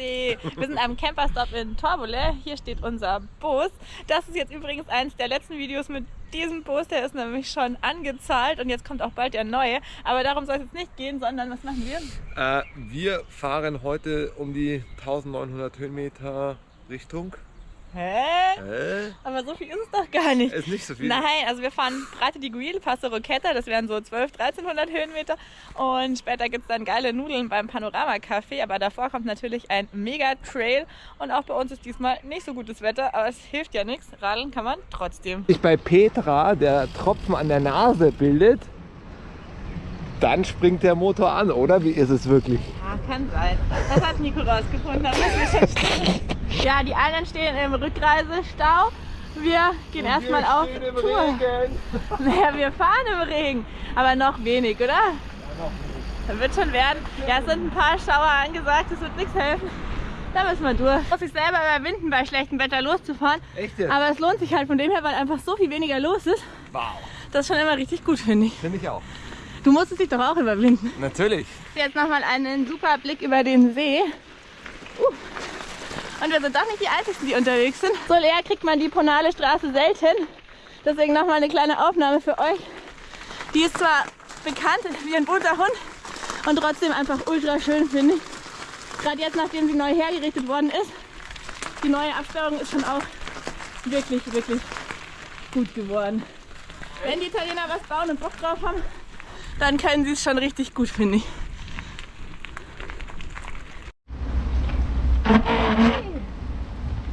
See. Wir sind am Camperstop in Torbole. Hier steht unser Bus. Das ist jetzt übrigens eines der letzten Videos mit diesem Bus. Der ist nämlich schon angezahlt und jetzt kommt auch bald der neue. Aber darum soll es jetzt nicht gehen, sondern was machen wir? Äh, wir fahren heute um die 1900 Höhenmeter Richtung Hä? Hä? Aber so viel ist es doch gar nicht. Ist nicht so viel. Nein, also wir fahren Prate di Guil, Passo Rocchetta, das wären so 12, 1300 Höhenmeter. Und später gibt es dann geile Nudeln beim Panorama Café. Aber davor kommt natürlich ein Mega-Trail. Und auch bei uns ist diesmal nicht so gutes Wetter, aber es hilft ja nichts. Radeln kann man trotzdem. Sich bei Petra der Tropfen an der Nase bildet, dann springt der Motor an, oder? Wie ist es wirklich? Ja, kann sein. Das hat Nico rausgefunden. Das ist. Ja, die anderen stehen im Rückreisestau. Wir gehen erstmal auf Tour. Naja, wir fahren im Regen. Aber noch wenig, oder? Ja, noch wenig. Das wird schon werden. Ja, es sind ein paar Schauer angesagt. Das wird nichts helfen. Da müssen wir durch. Muss sich selber überwinden, bei schlechtem Wetter loszufahren. Echt? Aber es lohnt sich halt von dem her, weil einfach so viel weniger los ist. Wow. Das ist schon immer richtig gut, finde ich. Finde ich auch. Du musstest dich doch auch überwinden. Natürlich. Jetzt nochmal einen super Blick über den See. Uh. Und wir sind doch nicht die Einzigen, die unterwegs sind. So leer kriegt man die Ponale Straße selten. Deswegen nochmal eine kleine Aufnahme für euch. Die ist zwar bekannt wie ein bunter Hund und trotzdem einfach ultra schön, finde ich. Gerade jetzt, nachdem sie neu hergerichtet worden ist. Die neue Absperrung ist schon auch wirklich, wirklich gut geworden. Wenn die Italiener was bauen und Bock drauf haben, dann können sie es schon richtig gut, finde ich.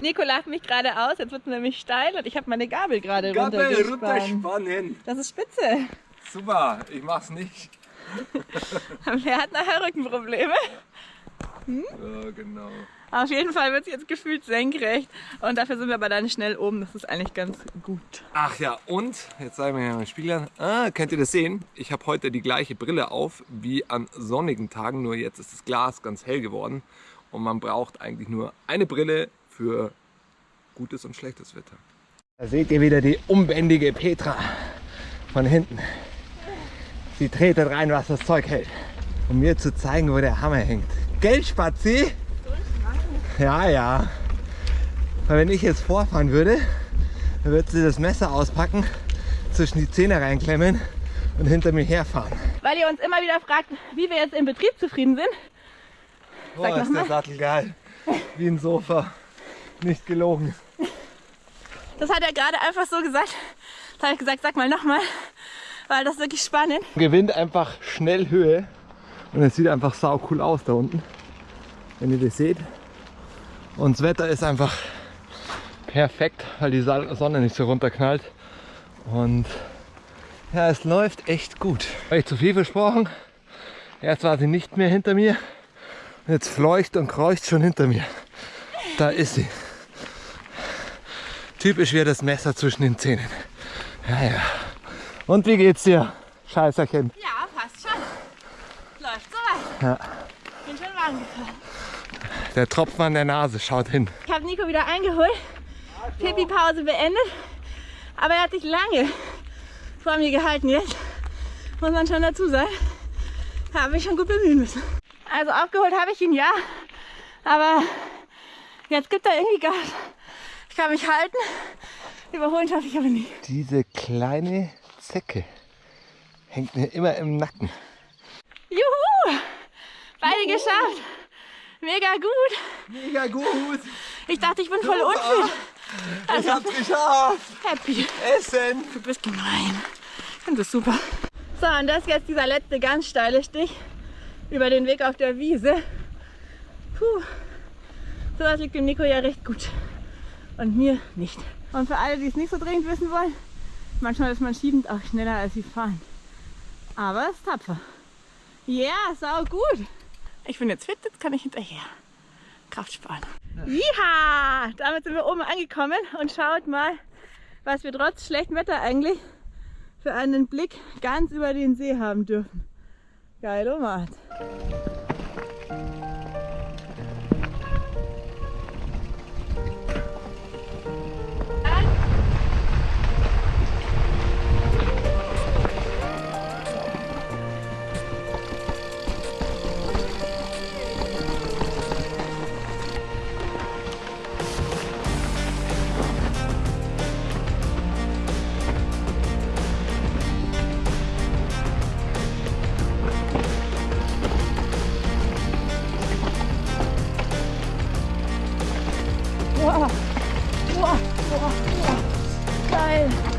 Nico lacht mich gerade aus, jetzt wird es nämlich steil und ich habe meine Gabel gerade runtergespannt. runterspannen. Das ist spitze. Super, ich mach's nicht. Wer hat nachher Rückenprobleme? Ja, genau. Auf jeden Fall wird es jetzt gefühlt senkrecht und dafür sind wir aber dann schnell oben. Das ist eigentlich ganz gut. Ach ja, und jetzt sagen wir hier mal Spiegel. Ah, könnt ihr das sehen? Ich habe heute die gleiche Brille auf wie an sonnigen Tagen, nur jetzt ist das Glas ganz hell geworden und man braucht eigentlich nur eine Brille für gutes und schlechtes Wetter. Da seht ihr wieder die unbändige Petra von hinten. Sie tretet rein, was das Zeug hält, um mir zu zeigen, wo der Hammer hängt. Gell, Spazi? Ja, ja. Weil wenn ich jetzt vorfahren würde, dann würde sie das Messer auspacken, zwischen die Zähne reinklemmen und hinter mir herfahren. Weil ihr uns immer wieder fragt, wie wir jetzt im Betrieb zufrieden sind. Boah, ist der. Sattel geil. Wie ein Sofa. Nicht gelogen. Das hat er gerade einfach so gesagt. Das habe ich gesagt, sag mal nochmal, weil das ist wirklich spannend. Gewinnt einfach schnell Höhe und es sieht einfach sau cool aus da unten, wenn ihr das seht. Und das Wetter ist einfach perfekt, weil die Sonne nicht so runterknallt. Und ja, es läuft echt gut. Habe ich zu viel versprochen? Erst war sie nicht mehr hinter mir. Jetzt fleucht und kreucht schon hinter mir. Da ist sie. Typisch wie das Messer zwischen den Zähnen. Ja, ja. Und wie geht's dir, Scheißerchen? Ja, passt schon. Läuft soweit. Ja. Bin schon warm gefahren. Der Tropfen an der Nase, schaut hin. Ich habe Nico wieder eingeholt. Pipi-Pause beendet. Aber er hat sich lange vor mir gehalten jetzt. Muss man schon dazu sagen. Habe ich schon gut bemühen müssen. Also aufgeholt habe ich ihn ja. Aber jetzt gibt er irgendwie Gas. Ich kann mich halten. Überholen schaffe ich aber nicht. Diese kleine Zecke hängt mir immer im Nacken. Juhu! Beide geschafft. Mega gut. Mega gut. Ich dachte, ich bin voll unfit. Ich hab's geschafft. Happy. Essen. Du bist gemein. Ich finde das super. So, und das ist jetzt dieser letzte ganz steile Stich über den Weg auf der Wiese. Puh. Sowas liegt dem Nico ja recht gut. Und mir nicht. Und für alle, die es nicht so dringend wissen wollen, manchmal ist man schiebend auch schneller als sie fahren. Aber es ist tapfer. Ja, sau gut. Ich bin jetzt fit, jetzt kann ich hinterher. Kraft sparen. Ja, damit sind wir oben angekommen und schaut mal, was wir trotz schlechtem Wetter eigentlich für einen Blick ganz über den See haben dürfen. Geil, Omat. Boah. Boah. Boah. Boah. Geil.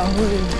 Ja,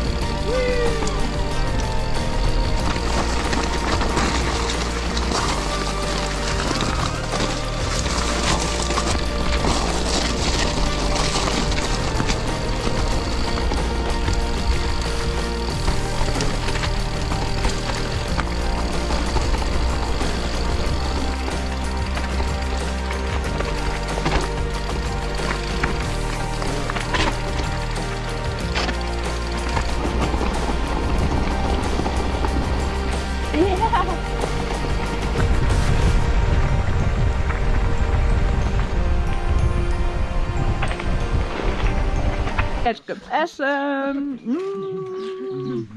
Jetzt gibt's Essen. Mm.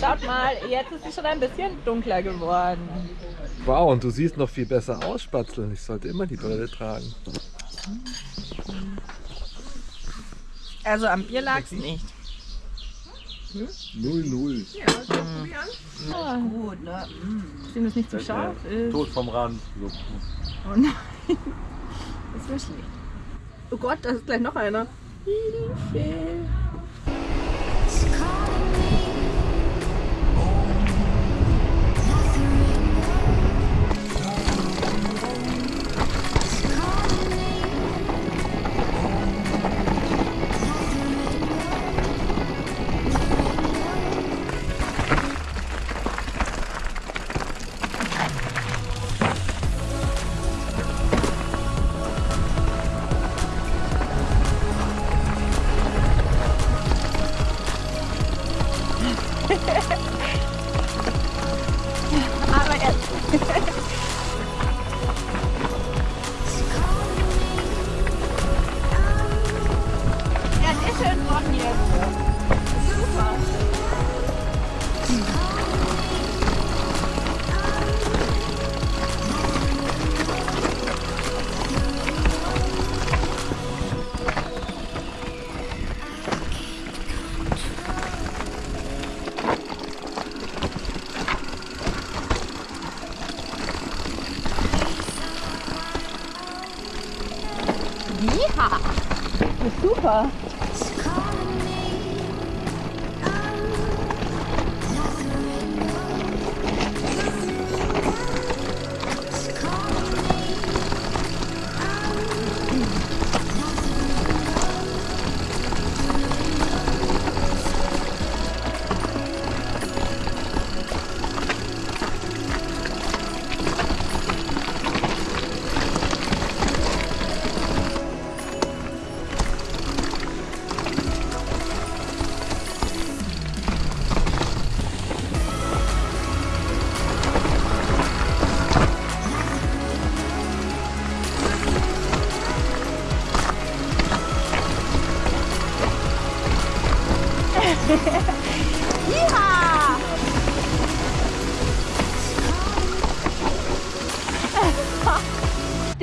Schaut mal, jetzt ist es schon ein bisschen dunkler geworden. Wow, und du siehst noch viel besser aus, Spatzel. Ich sollte immer die Brille tragen. Also am Bier lag's nicht. 0-0. Ah, Gut, ne? Sind es nicht so scharf ist. Tod vom Rand. So. Oh nein. Das wäre schlecht. Oh Gott, da ist gleich noch einer. Hilfe. Ha ha ha! Das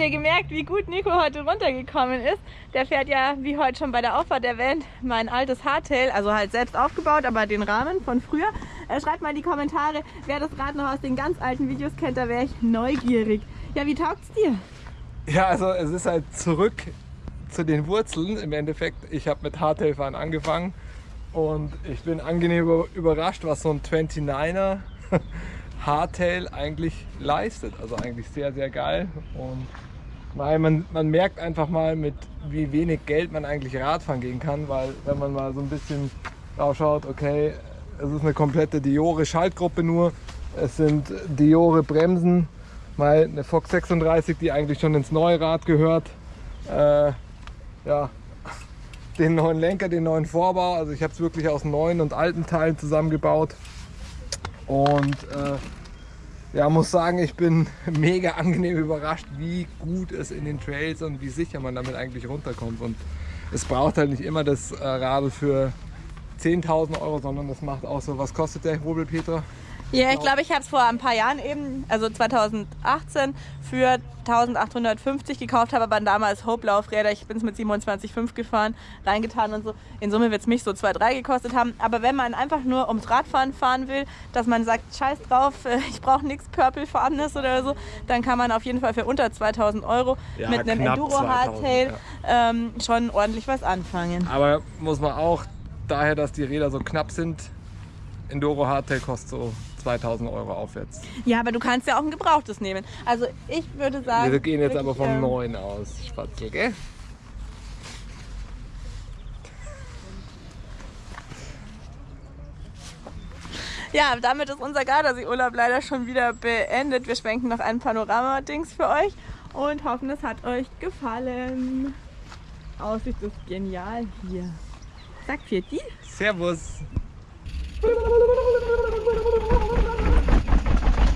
ihr gemerkt, wie gut Nico heute runtergekommen ist? Der fährt ja, wie heute schon bei der Auffahrt erwähnt, mein altes Hardtail, also halt selbst aufgebaut, aber den Rahmen von früher. Äh, schreibt mal in die Kommentare, wer das Rad noch aus den ganz alten Videos kennt, da wäre ich neugierig. Ja, wie taugt's dir? Ja, also es ist halt zurück zu den Wurzeln im Endeffekt. Ich habe mit Hardtailfahren angefangen und ich bin angenehm über- überrascht, was so ein 29er Hardtail eigentlich leistet. Also eigentlich sehr, sehr geil. Und weil man, man merkt einfach mal, mit wie wenig Geld man eigentlich Radfahren gehen kann, weil wenn man mal so ein bisschen drauf schaut, okay, es ist eine komplette Diore Schaltgruppe nur, es sind Diore Bremsen, mal eine Fox 36, die eigentlich schon ins neue Rad gehört, äh, ja, den neuen Lenker, den neuen Vorbau, also ich habe es wirklich aus neuen und alten Teilen zusammengebaut. Und äh, ja, muss sagen, ich bin mega angenehm überrascht, wie gut es in den Trails und wie sicher man damit eigentlich runterkommt. Und es braucht halt nicht immer das äh, Radl für 10.000 Euro, sondern das macht auch so, was kostet der Hobel, Petra? Ja, ich glaube, ich habe es vor ein paar Jahren eben, also 2018, für 1850 gekauft, habe aber damals Hope-Laufräder, ich bin es mit 27,5 gefahren, reingetan und so. In Summe wird es mich so 2,3 gekostet haben. Aber wenn man einfach nur ums Radfahren fahren will, dass man sagt, scheiß drauf, äh, ich brauche nichts Purple-farbenes oder so, dann kann man auf jeden Fall für unter 2000 Euro Ja, mit einem knapp Enduro 2000, Hardtail ähm, schon ordentlich was anfangen. Aber muss man auch, daher, dass die Räder so knapp sind, Enduro Hardtail kostet so 2000 Euro aufwärts. Ja, aber du kannst ja auch ein gebrauchtes nehmen. Also ich würde sagen... Wir gehen jetzt aber vom ähm, neuen aus, Spatzel, gell? Ja, damit ist unser Gardasee-Urlaub leider schon wieder beendet. Wir schwenken noch ein Panorama-Dings für euch und hoffen, es hat euch gefallen. Aussicht ist genial hier. Sagt Vierti. Servus!